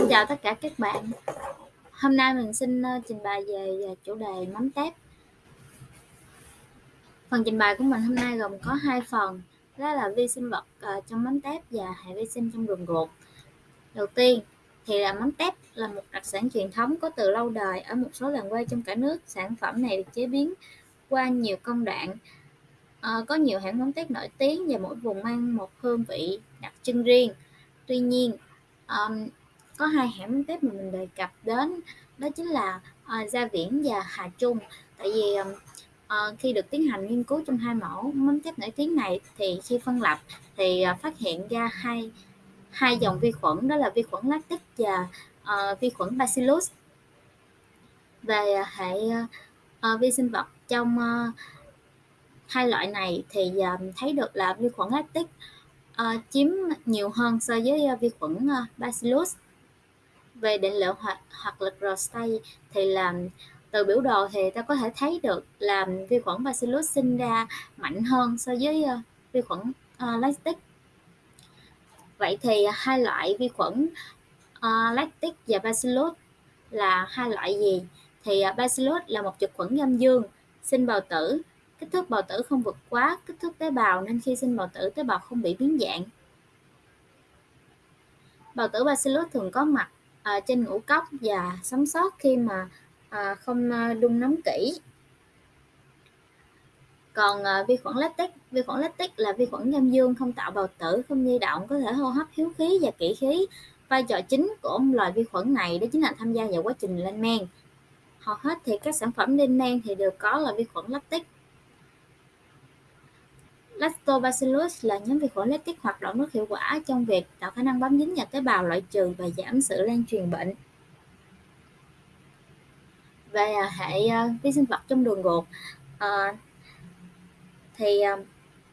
Xin chào tất cả các bạn. Hôm nay mình xin ờ, trình bày về chủ đề mắm tép. Phần trình bày của mình hôm nay gồm có hai phần, đó là vi sinh vật ờ, trong mắm tép và hệ vi sinh trong đường ruột. Đầu tiên thì là mắm tép là một đặc sản truyền thống có từ lâu đời ở một số làng quê trong cả nước. Sản phẩm này được chế biến qua nhiều công đoạn. À, có nhiều hãng mắm tép nổi tiếng và mỗi vùng mang một hương vị đặc trưng riêng. Tuy nhiên, um, có hai hãng mắm mà mình đề cập đến đó chính là uh, Gia Viễn và Hà Trung. Tại vì uh, khi được tiến hành nghiên cứu trong hai mẫu mắm tép nổi tiếng này thì khi phân lập thì uh, phát hiện ra hai hai dòng vi khuẩn đó là vi khuẩn lactic và uh, vi khuẩn bacillus. Về hệ uh, vi sinh vật trong uh, hai loại này thì uh, thấy được là vi khuẩn lactic uh, chiếm nhiều hơn so với uh, vi khuẩn uh, bacillus về định lượng hoặc hoặc lực Rostay thì là từ biểu đồ thì ta có thể thấy được là vi khuẩn Bacillus sinh ra mạnh hơn so với uh, vi khuẩn uh, lactic. Vậy thì hai loại vi khuẩn uh, lactic và Bacillus là hai loại gì? Thì uh, Bacillus là một trực khuẩn âm dương, sinh bào tử, kích thước bào tử không vượt quá kích thước tế bào nên khi sinh bào tử tế bào không bị biến dạng. Bào tử Bacillus thường có mặt à, trên ngũ cốc và sống sót khi mà à, không à, đun nóng kỹ. Còn à, vi khuẩn lactic vi khuẩn lactic là vi khuẩn âm dương không tạo bào tử không di động có thể hô hấp hiếu khí và kỹ khí. Vai trò chính của loài vi khuẩn này đó chính là tham gia vào quá trình lên men. Hầu hết thì các sản phẩm lên men thì đều có là vi khuẩn lactic Lactobacillus là nhóm vi khuẩn lactic hoạt động rất hiệu quả trong việc tạo khả năng bám dính vào tế bào loại trừ và giảm sự lan truyền bệnh. Về à, hệ à, vi sinh vật trong đường ruột à, thì à,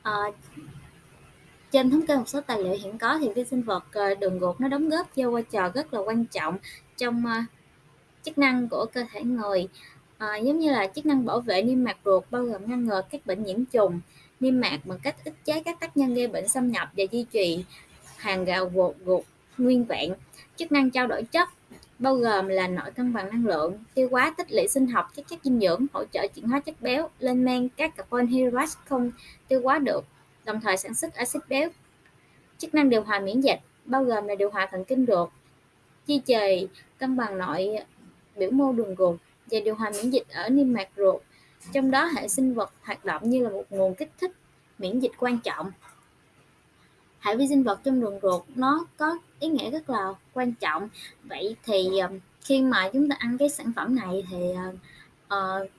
à, trên thống kê một số tài liệu hiện có thì vi sinh vật đường ruột nó đóng góp vô vai trò rất là quan trọng trong chức năng của cơ thể người à, giống như là chức năng bảo vệ niêm mạc ruột bao gồm ngăn ngừa các bệnh nhiễm trùng niêm mạc bằng cách ức chế các tác nhân gây bệnh xâm nhập và duy trì hàng rào gột ruột nguyên vẹn. Chức năng trao đổi chất bao gồm là nội cân bằng năng lượng, tiêu hóa, tích lũy sinh học, các chất dinh dưỡng, hỗ trợ chuyển hóa chất béo, lên men các carbon hydrate không tiêu hóa được, đồng thời sản xuất axit béo. Chức năng điều hòa miễn dịch bao gồm là điều hòa thần kinh ruột, duy trì cân bằng nội biểu mô đường ruột và điều hòa miễn dịch ở niêm mạc ruột trong đó hệ sinh vật hoạt động như là một nguồn kích thích miễn dịch quan trọng. Hệ vi sinh vật trong đường ruột nó có ý nghĩa rất là quan trọng. Vậy thì um, khi mà chúng ta ăn cái sản phẩm này thì uh,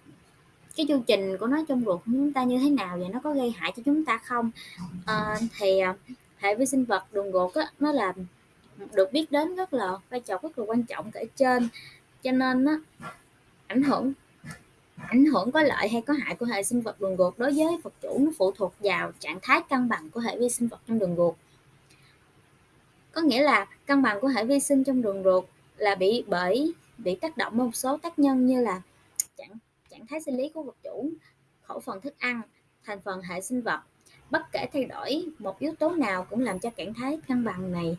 cái chu trình của nó trong ruột của chúng ta như thế nào và nó có gây hại cho chúng ta không? Uh, thì uh, hệ vi sinh vật đường ruột á, nó là được biết đến rất là vai trò rất là quan trọng kể trên. Cho nên á ảnh hưởng ảnh hưởng có lợi hay có hại của hệ sinh vật đường ruột đối với vật chủ nó phụ thuộc vào trạng thái cân bằng của hệ vi sinh vật trong đường ruột. Có nghĩa là cân bằng của hệ vi sinh trong đường ruột là bị, bởi, bị tác động một số tác nhân như là trạng trạng thái sinh lý của vật chủ, khẩu phần thức ăn, thành phần hệ sinh vật. Bất kể thay đổi một yếu tố nào cũng làm cho trạng thái cân bằng này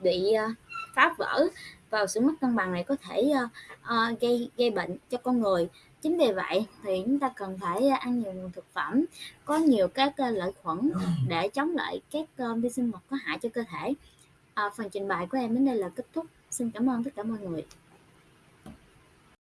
bị ờ, phá vỡ vào sự mất cân bằng này có thể uh, uh, gây gây bệnh cho con người. Chính vì vậy thì chúng ta cần phải ờ, ăn nhiều nguồn thực phẩm có nhiều các lợi khuẩn để chống lại các vi sinh vật có hại cho cơ thể. À, phần trình bày của em đến đây là kết thúc. Xin cảm ơn tất cả mọi người.